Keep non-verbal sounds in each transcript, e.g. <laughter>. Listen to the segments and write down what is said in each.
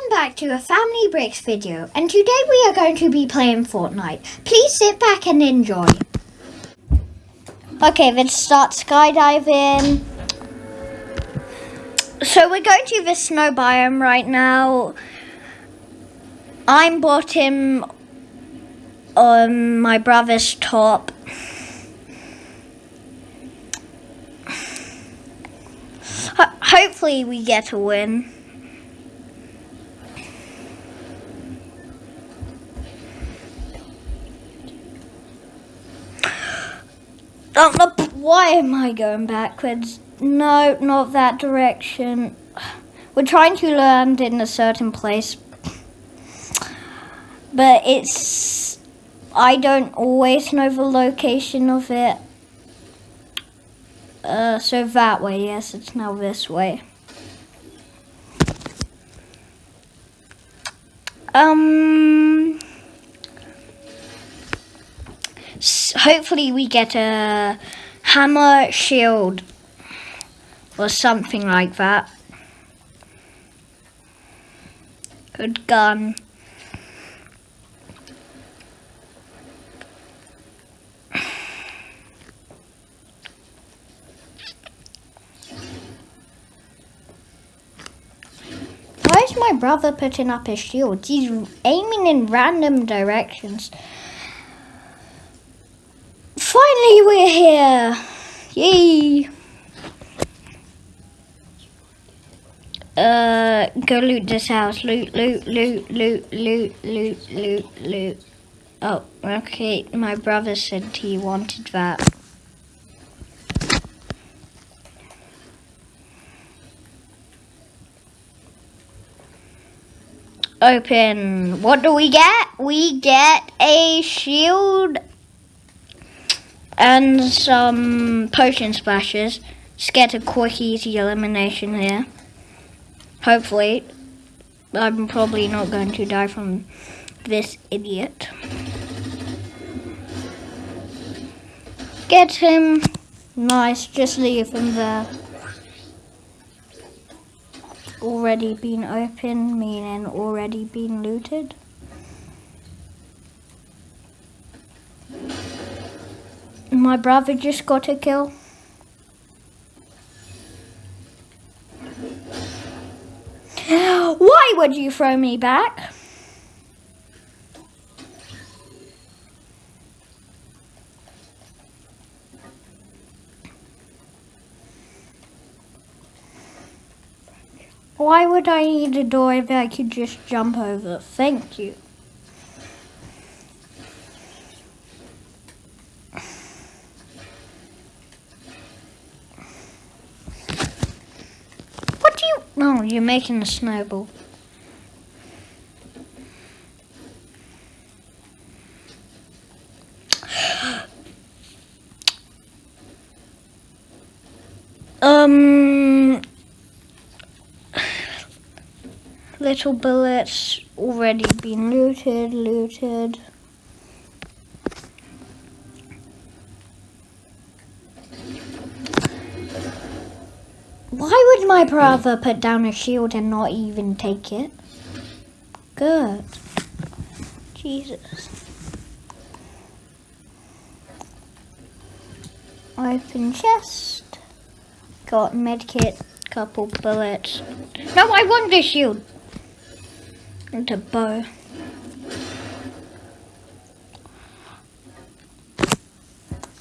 Welcome back to a Family Bricks video and today we are going to be playing Fortnite. Please sit back and enjoy. Okay, let's start skydiving. So we're going to the snow biome right now. I'm bottom on um, my brother's top. Hopefully we get a win. Oh, no, why am I going backwards? No, not that direction. We're trying to land in a certain place. But it's... I don't always know the location of it. Uh, so that way, yes, it's now this way. Um... hopefully we get a hammer shield or something like that. Good gun. Why is my brother putting up his shield? He's aiming in random directions. Finally, we're here! Yay! Uh, go loot this house. Loot, loot, loot, loot, loot, loot, loot, loot. Oh, okay. My brother said he wanted that. Open. What do we get? We get a shield and some potion splashes. Just get a quick, easy elimination here. Hopefully. I'm probably not going to die from this idiot. Get him. Nice, just leave him there. Already been open, meaning already been looted. My brother just got a kill. Why would you throw me back? Why would I need a door if I could just jump over? Thank you. No, you're making a snowball. Um... Little bullets already been looted, looted. Would my hmm. brother put down a shield and not even take it? Good. Jesus. Open chest. Got medkit, couple bullets. No, I want the shield. And a bow.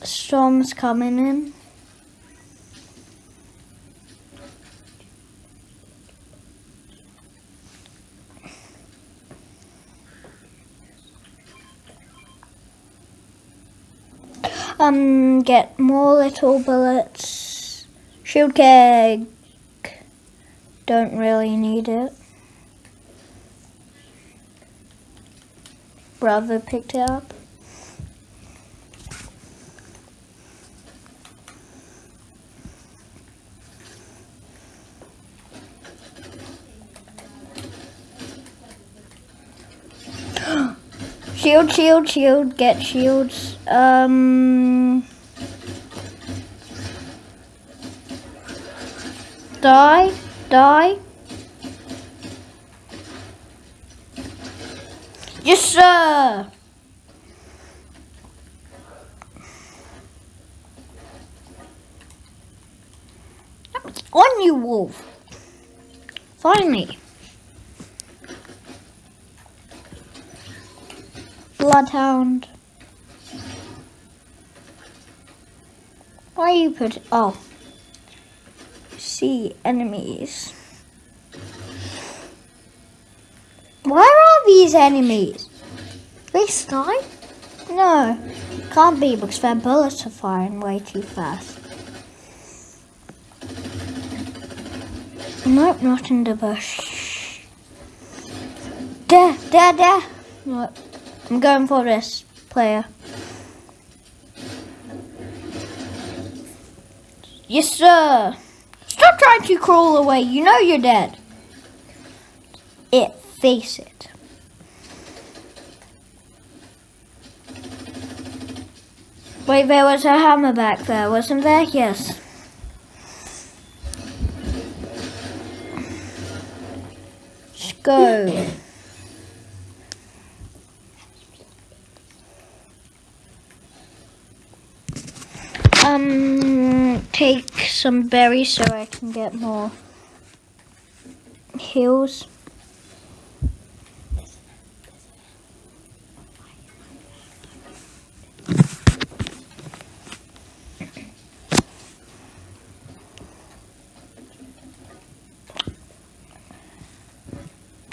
Storm's coming in. Um, get more little bullets. Shield keg. Don't really need it. Brother picked it up. Shield, shield, shield, get shields. Um. Die, die. Yes, sir. On you, wolf. Finally. Bloodhound. Why you put oh see enemies. Where are these enemies? They snipe? No, can't be because their bullets are firing way too fast. Nope, not in the bush. There, there, there. Look, I'm going for this player. Yes, sir. Stop trying to crawl away. You know you're dead. It, face it. Wait, there was a hammer back there, wasn't there? Yes. Let's go. Um, take some berries so I can get more heals.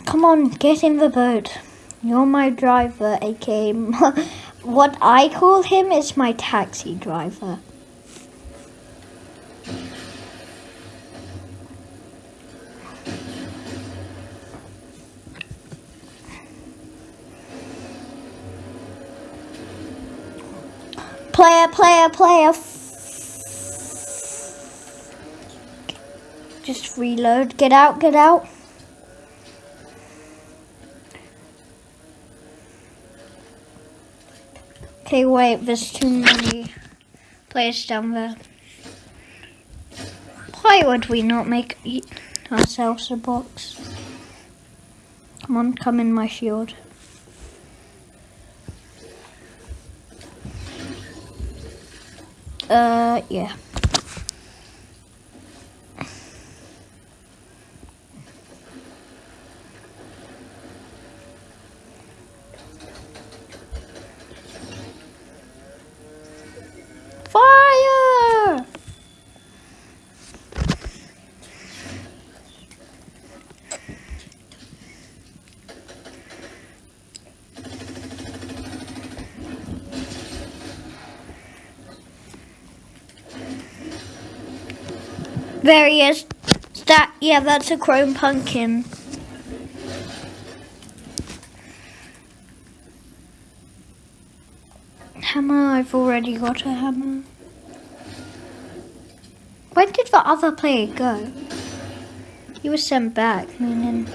Come on, get in the boat. You're my driver, aka <laughs> what I call him is my taxi driver. Player, player, player. Just reload. Get out, get out. Okay, wait, there's too many players down there. Why would we not make ourselves a box? Come on, come in my shield. Uh, yeah. Fire! There he is. That yeah, that's a chrome pumpkin. Hammer, I've already got a hammer. When did the other player go? He was sent back, meaning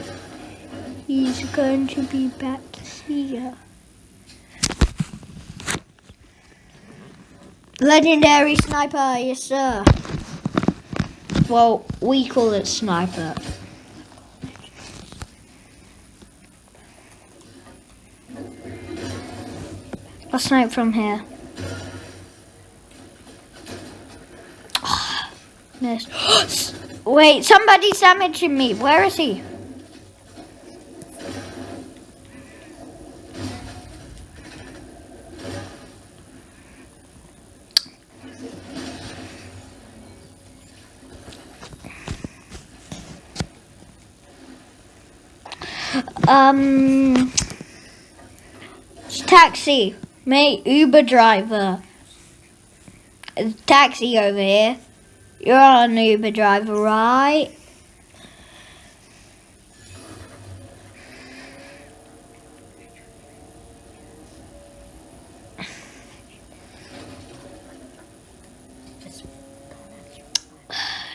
he's going to be back here. Legendary sniper, yes sir. Well, we call it sniper. I'll snipe from here. <gasps> Miss. <gasps> Wait, somebody's damaging me. Where is he? Um, taxi, mate, Uber driver. Taxi over here. You're an Uber driver, right?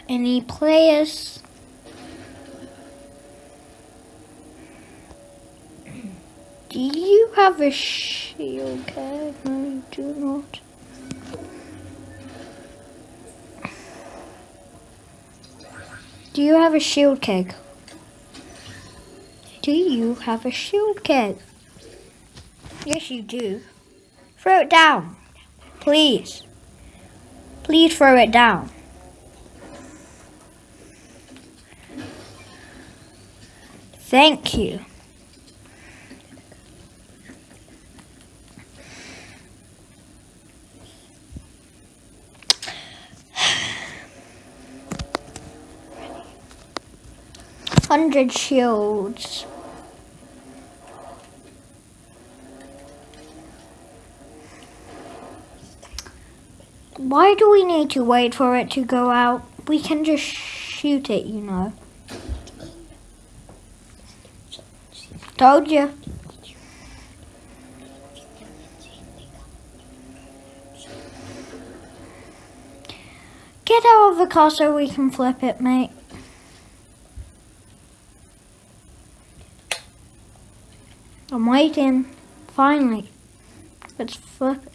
Any players? Do keg? No, you do not. Do you have a shield keg? Do you have a shield keg? Yes, you do. Throw it down. Please. Please throw it down. Thank you. Hundred shields. Why do we need to wait for it to go out? We can just shoot it, you know. Told you. Get out of the car so we can flip it, mate. I'm waiting. Finally. Let's flip it.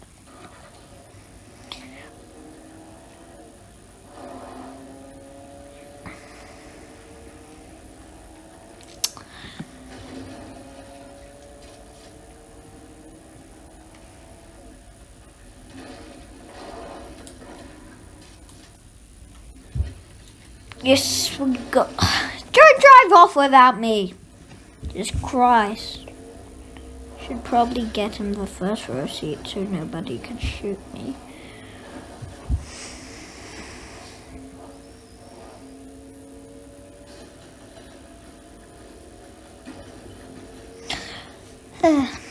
Yes, we go. Don't drive off without me. Just Christ. Probably get him the first row seat so nobody can shoot me. <sighs> Ah.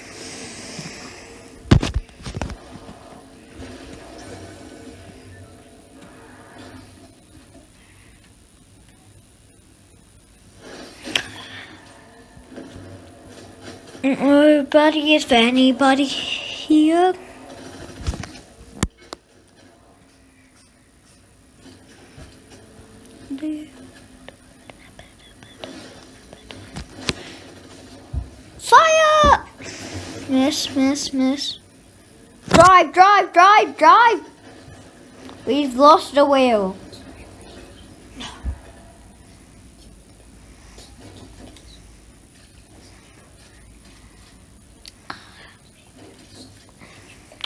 Nobody is there anybody here? Fire! Miss, miss, miss. Drive, drive, drive, drive! We've lost the wheel.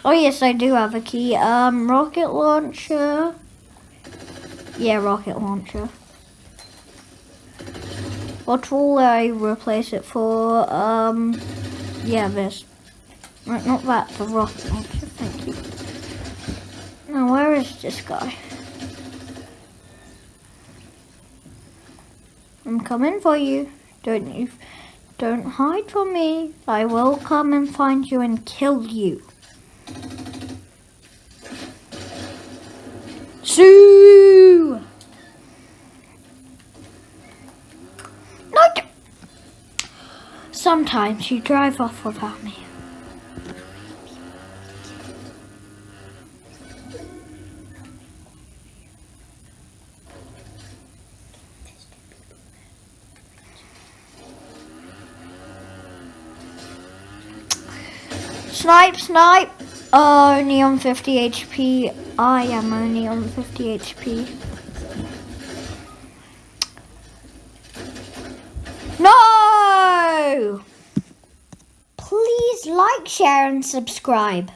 Oh yes, I do have a key. Um, rocket launcher. Yeah, rocket launcher. What will I replace it for? Um, yeah, this. Right, not that, the rocket launcher, thank you. Now, where is this guy? I'm coming for you. Don't you, don't hide from me. I will come and find you and kill you. Sue! No! Sometimes you drive off without me. Snipe, snipe! only on 50 HP. I am only on 50 HP. No! Please like, share and subscribe.